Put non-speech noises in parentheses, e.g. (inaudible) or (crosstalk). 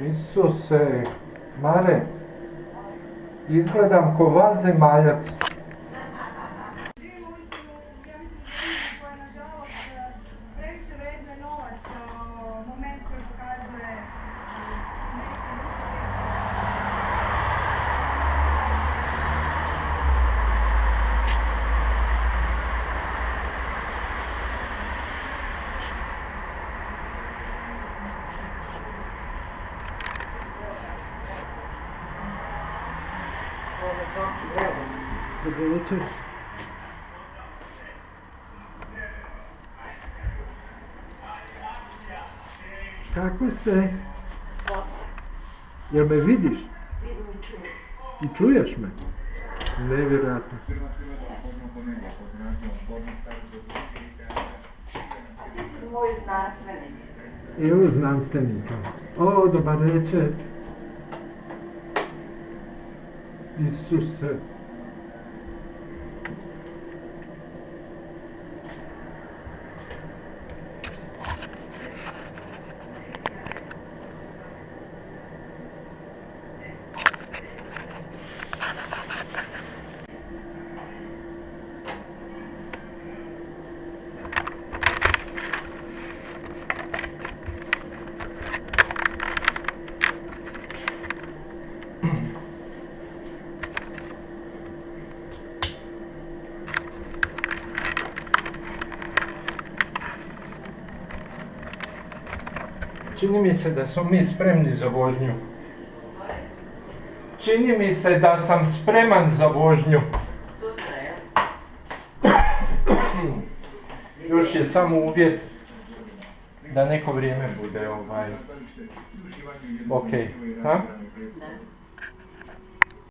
Isuse, Mare, izgledam ko vanzemaljac. Dobro večer. Kako ste? Jel me vidiš? I čuješ me? Nevjerojatno. Ti si moj znanstvenik. Evo znanstvenika. O, dobar večer. Isuse. Čini mi se da smo mi spremni za vožnju. Čini mi se da sam spreman za vožnju. (clears throat) Još je samo uvjet da neko vrijeme bude ovaj... Ok, ha?